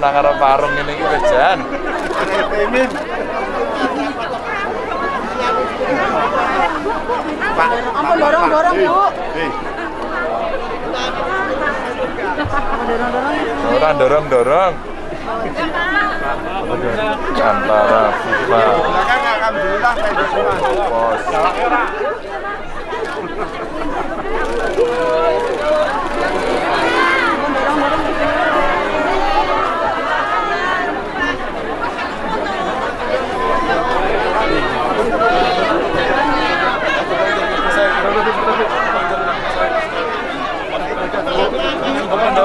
nang arep warung ngene iki wis jan. Pak, ampun dorong-dorong, Bu. Orang dorong-dorong. Antara FIFA. Pos.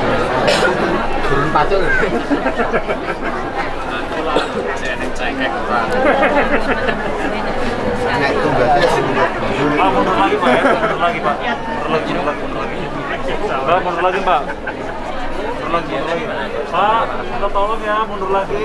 kok. Eh, jam. Turun pacul. Nek tugasnya sudah Pak, mundur lagi Pak. Mundur lagi Pak. Mundur lagi, mundur lagi, mundur lagi. Pak, mundur lagi Pak. Mundur lagi, mundur lagi. Pak, kita tolong ya, mundur lagi.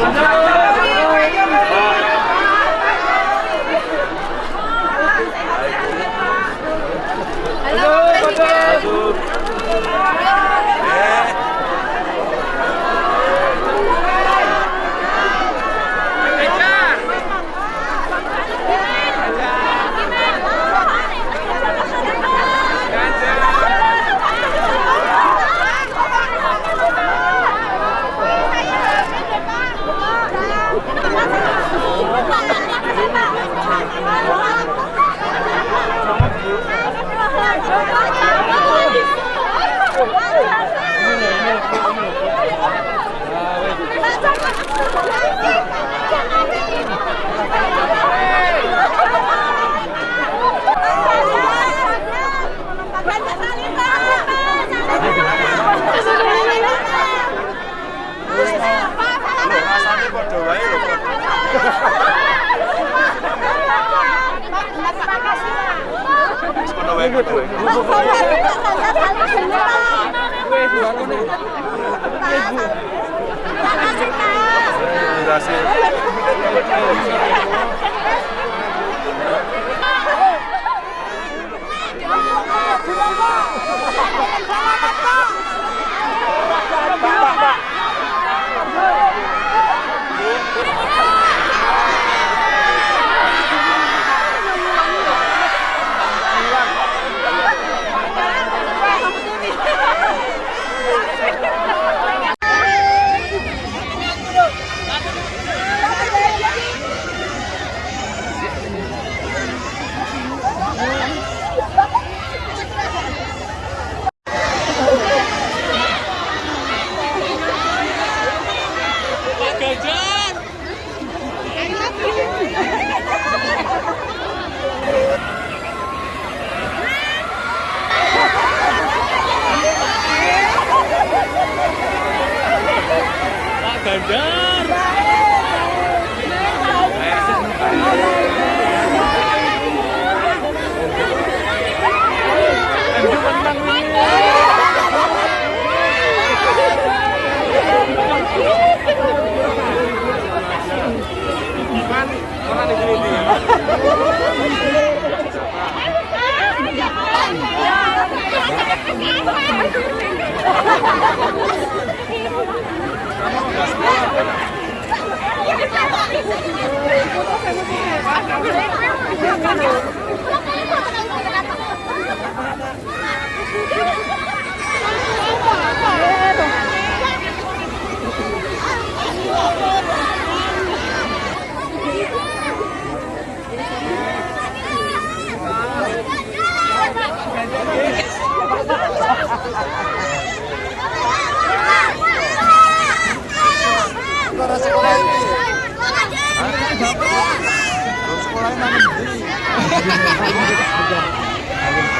No! Padha wae lho, Pak. Wis padha wae, padha wae. Durasi. Halo, Thank you.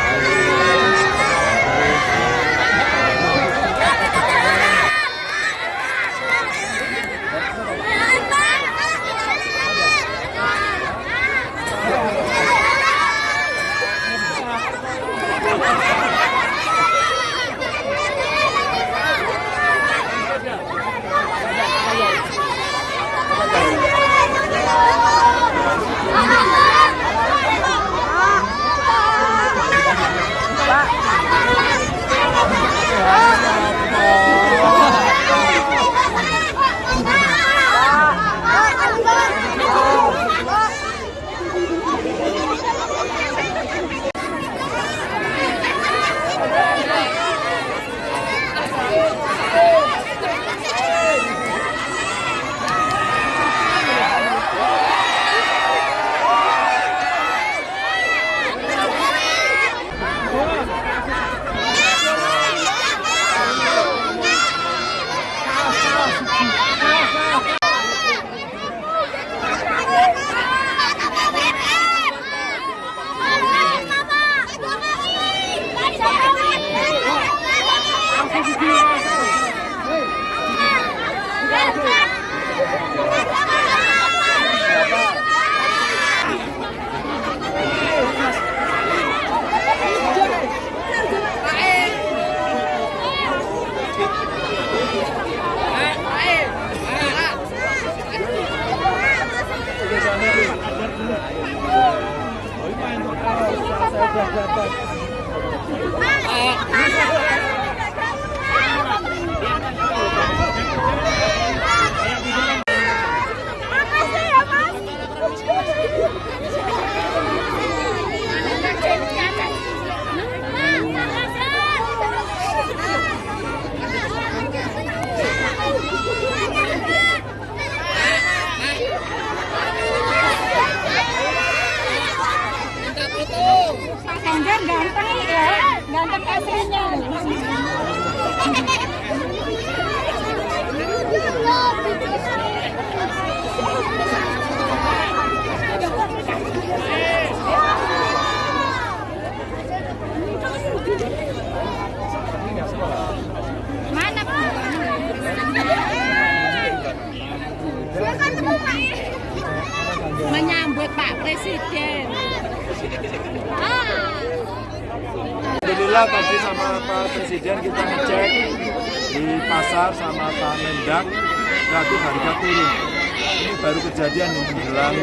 back, back. Kanjar ganteng ya, ganteng aslinya. Mana? Menyambut Pak Presiden. Alhamdulillah tadi sama Pak Presiden kita ngecek di pasar sama Pak Mendak Berarti harga turun. Ini baru kejadian yang menjelang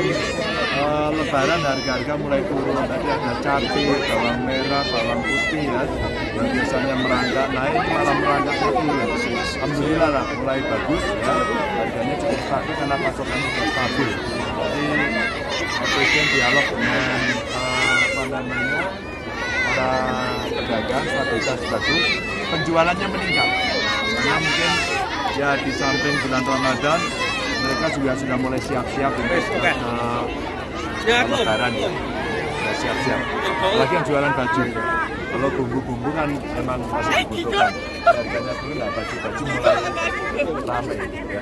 uh, lebaran harga-harga mulai turun. Tadi ada cabai, bawang merah, bawang putih ya. dan biasanya merangkak naik malah merangkak turun. Alhamdulillah lah mulai bagus ya. Harganya cukup stabil karena pasokannya cukup stabil. Pak Presiden dialog dengan eh, apa namanya para pedagang stabilitas bagus, penjualannya meningkat. Karena mungkin ya di samping bulan Ramadan mereka juga sudah mulai siap-siap untuk uh, lebaran ya. Sudah siap-siap. Lagi yang jualan baju. Kalau bumbu-bumbu kan memang masih dibutuhkan. Harganya dulu lah baju-baju mulai ramai ya.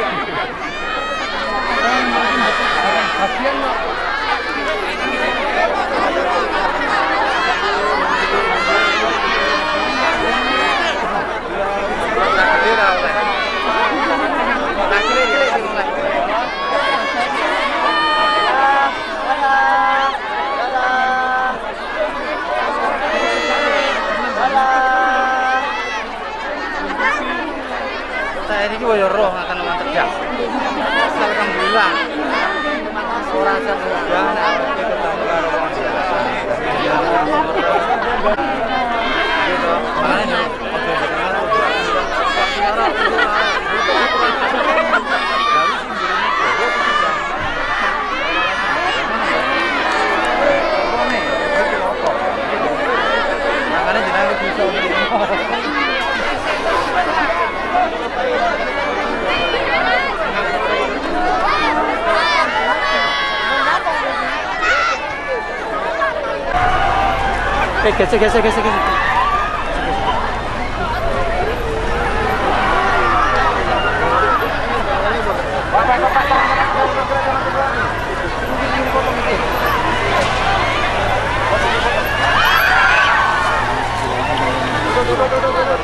iki. Gede ra oleh. Nah, cilik-cilik sing mulai. Saya ini juga ya roh akan terjak. Alhamdulillah. Ora semudah nek iki ketemu karo wong biasa. Gitu. Makanya ojo jangan Makanya jenenge bisa Eh, gesek, gesek, gesek, gesek. Ah,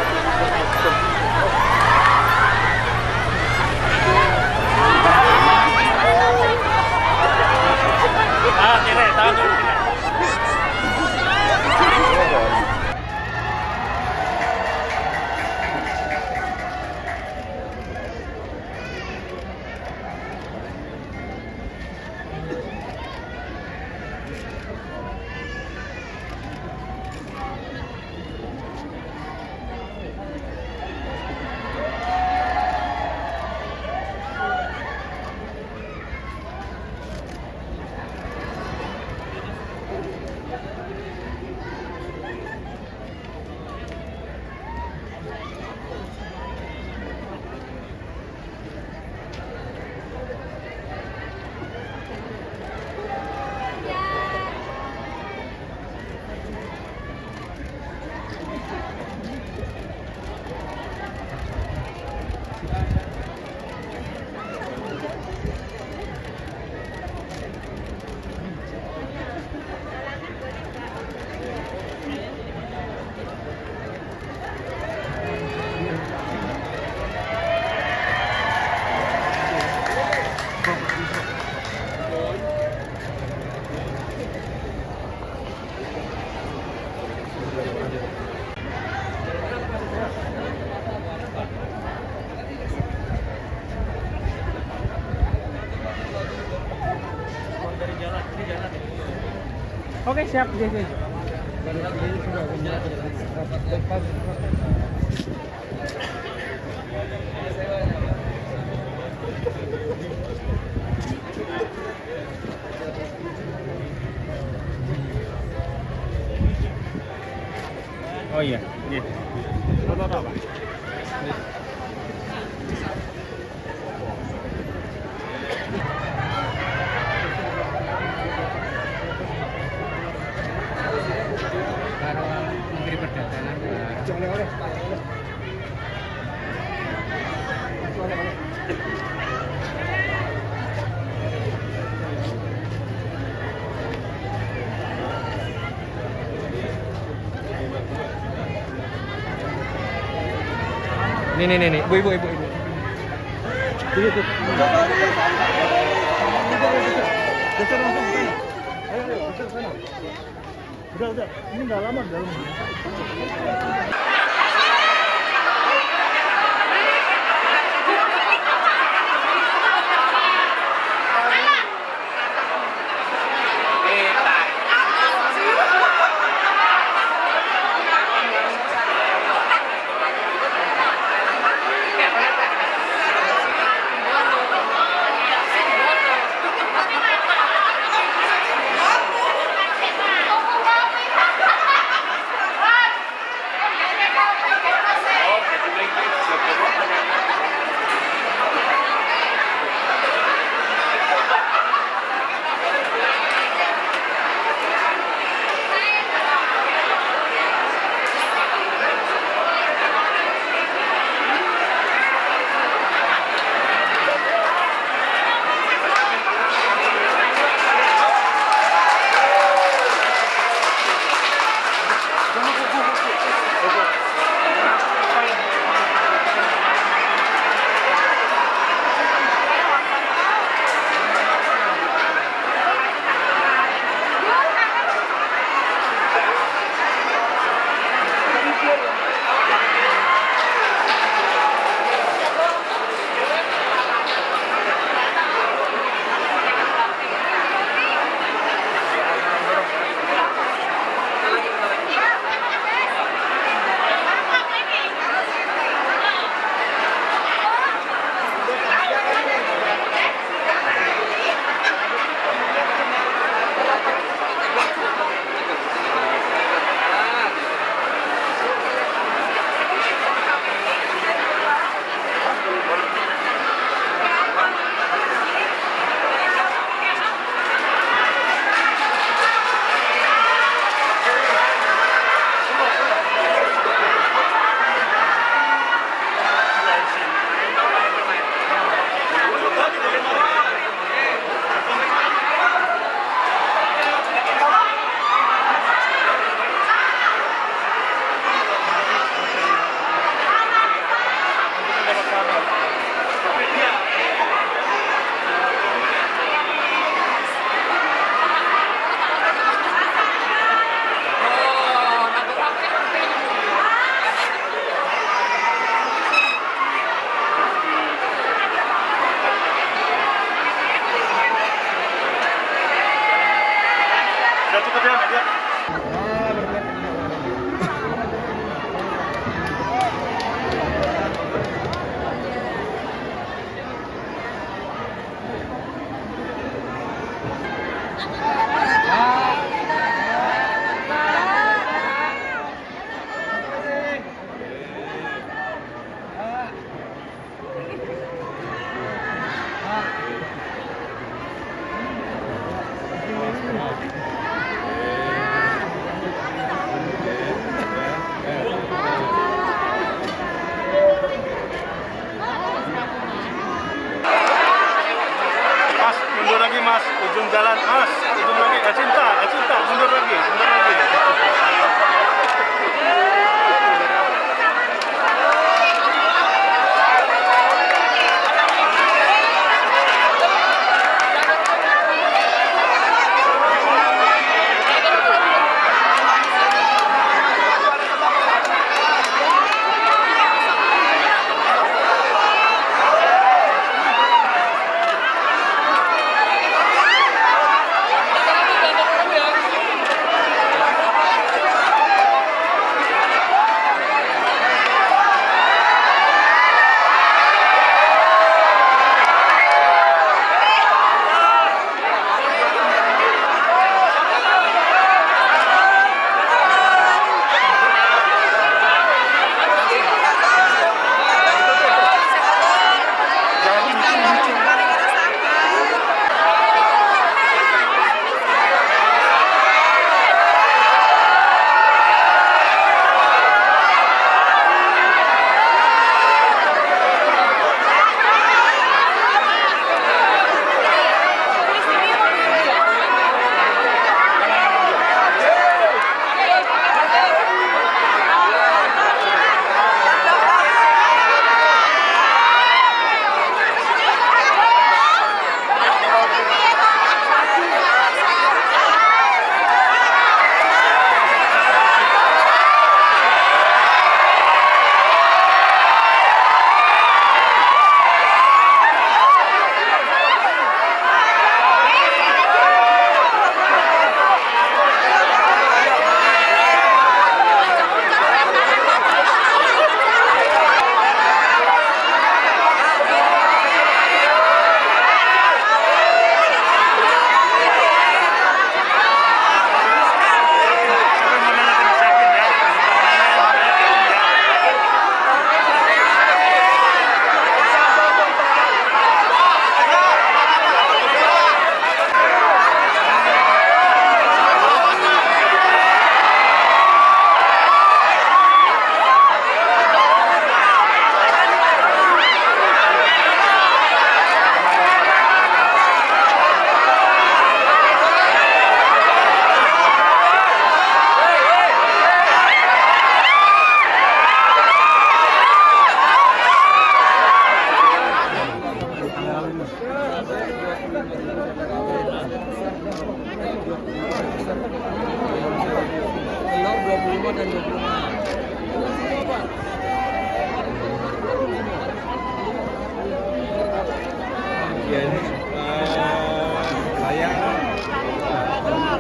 siap. Iya. Oh iya, iya. Foto apa, Pak? Nih nih nih nih, ibu ibu ibu ibu. Geser langsung ke sana. Ayo ayo geser ke sana. Udah udah, ini nggak lama dalam. Telur 25 dan 25. Ya ini eh, saya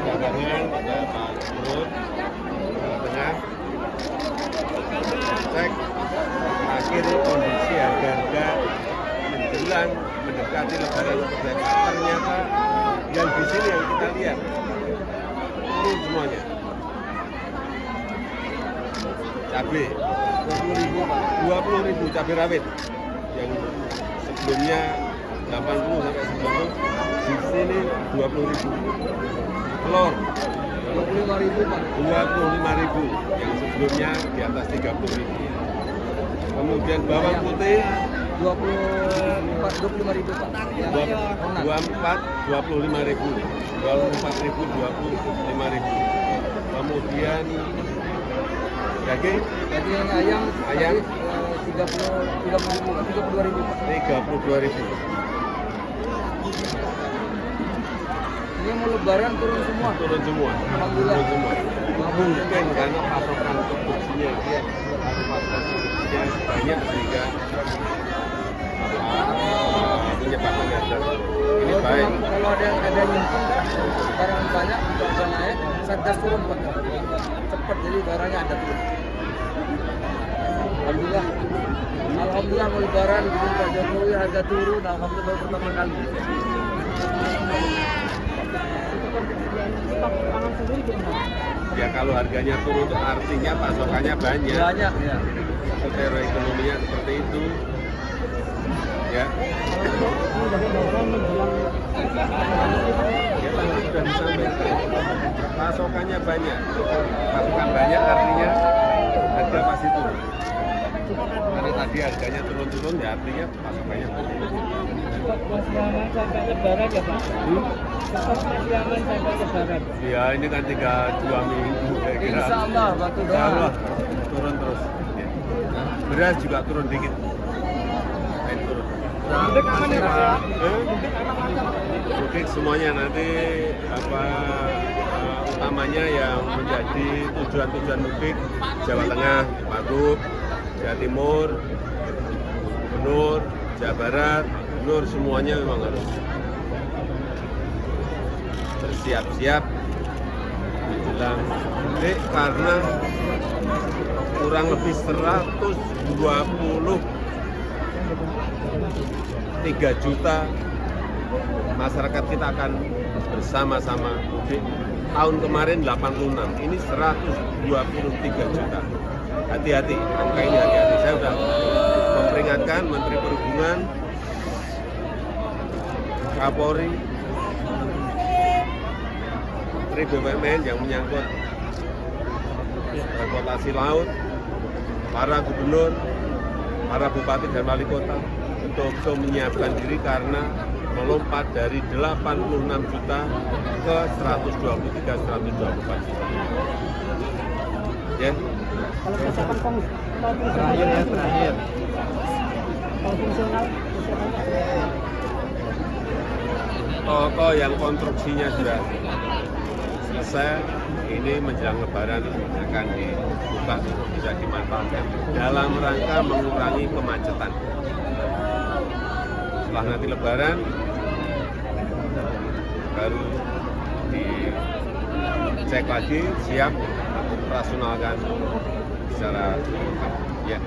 dagangan pada Pak Gubernur Jawa Tengah cek terakhir kondisi harga-harga menjelang mendekati lebaran seperti apa. Ternyata yang di sini yang kita lihat turun semuanya. Cabai 20 ribu, 20 ribu cabai rawit. Yang sebelumnya 80 sampai 90 di sini 20 ribu. Telur. 25 ribu Pak. 25 ribu. Yang sebelumnya di atas 30 ribu. Kemudian bawang putih. 24 25 ribu Pak. Yang Ronan. 24 25 ribu. 24 ribu 25 ribu. Kemudian daging. Daging ayam. Ayam. 32 ribu Pak. 32 ribu Ini mau lebaran turun semua. turun semua Alhamdulillah. turun semua mungkin karena pasokan produksinya dia pasokan produksinya banyak sehingga menyebabkan harga ini Kalau baik Kalau ada ada nyimpen barang banyak bisa naik. satgas turun pak cepat jadi barangnya ada turun alhamdulillah alhamdulillah mau lebaran gitu Pak Jokowi harga turun alhamdulillah baru pertama kali Ya kalau harganya turun itu artinya pasokannya banyak. banyak ya Secara ekonominya seperti itu. Ya. Ya tadi sudah disampaikan. Pasokannya banyak. Pasokan banyak artinya harga pasti turun. Karena tadi harganya turun-turun ya artinya pasokannya banyak. masih aman sampai lebaran ya pak Hmm? masih aman sampai lebaran Ya ini kan tinggal dua minggu saya kira. Insya Allah, batu Insya Allah turun terus. Ya. Beras juga turun dikit. Main turun. Mudik aman ya pak? Mudik semuanya nanti apa eh, utamanya yang menjadi tujuan-tujuan mudik Jawa Tengah, Wagub, Jawa Timur, Gubernur, Jawa Barat, Gubernur semuanya memang harus bersiap-siap menjelang mudik karena kurang lebih 123 juta masyarakat kita akan bersama-sama mudik. Tahun kemarin 86, ini 123 juta. Hati-hati, angka ini hati-hati. Saya sudah memperingatkan Menteri Perhubungan, Kapolri, Menteri BUMN yang menyangkut transportasi laut, para gubernur, para bupati dan wali kota betul-betul menyiapkan diri karena melompat dari 86 juta ke 123 124 juta. Ya, Kalau persiapan kong kalau terakhir ya terakhir. Kalau fungsional toko yang konstruksinya sudah selesai, ini menjelang lebaran akan dibuka untuk bisa dimanfaatkan dalam rangka mengurangi kemacetan. Setelah nanti lebaran, baru dicek lagi, siap operasionalkan secara lengkap. Ya.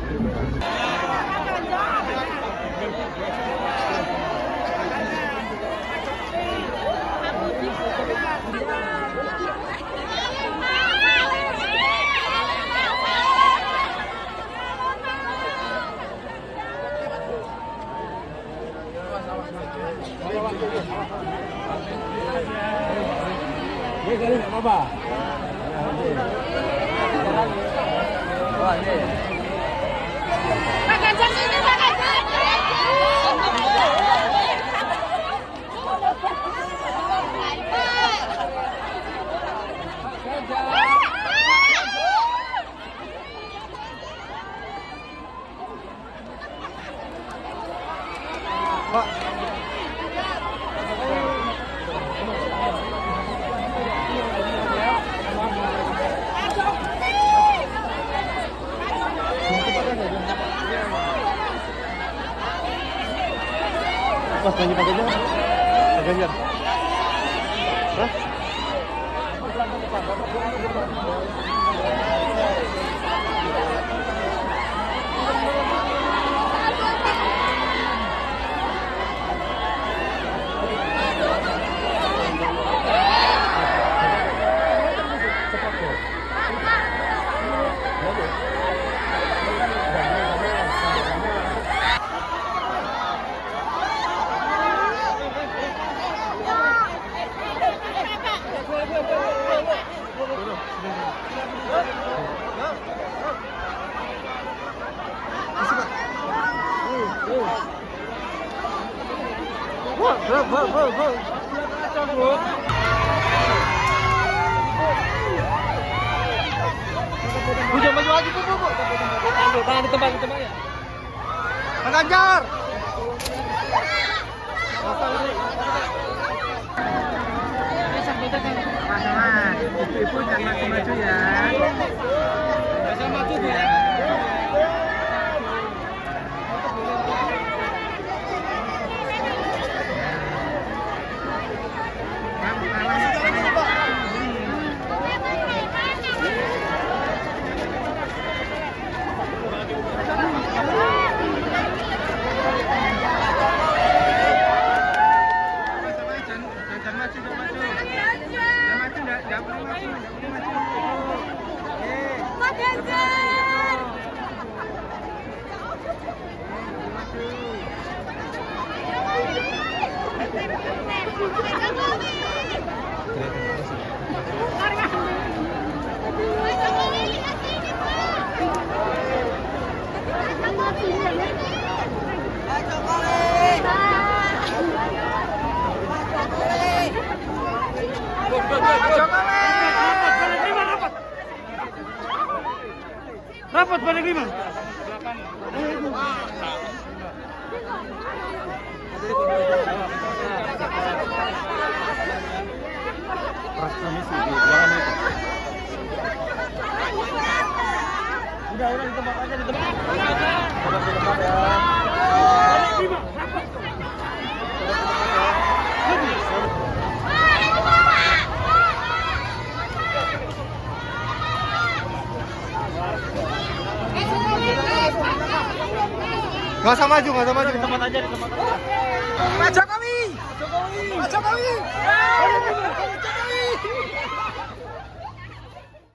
wah ini Pak Ganjar sini Pak Ganjar. Mas banyak Pak Ganjar Pak Ganjar Hah? Maju. Mas, ibu-ibu jangan maju-maju ya. Jangan maju ya. Acaba adama